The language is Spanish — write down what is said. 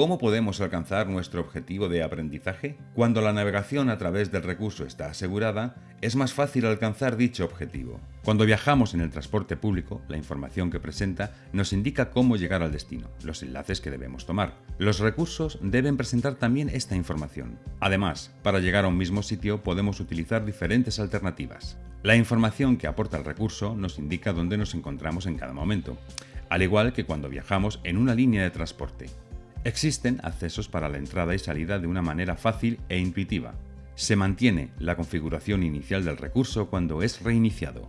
¿Cómo podemos alcanzar nuestro objetivo de aprendizaje? Cuando la navegación a través del recurso está asegurada, es más fácil alcanzar dicho objetivo. Cuando viajamos en el transporte público, la información que presenta nos indica cómo llegar al destino, los enlaces que debemos tomar. Los recursos deben presentar también esta información. Además, para llegar a un mismo sitio podemos utilizar diferentes alternativas. La información que aporta el recurso nos indica dónde nos encontramos en cada momento, al igual que cuando viajamos en una línea de transporte. Existen accesos para la entrada y salida de una manera fácil e intuitiva. Se mantiene la configuración inicial del recurso cuando es reiniciado.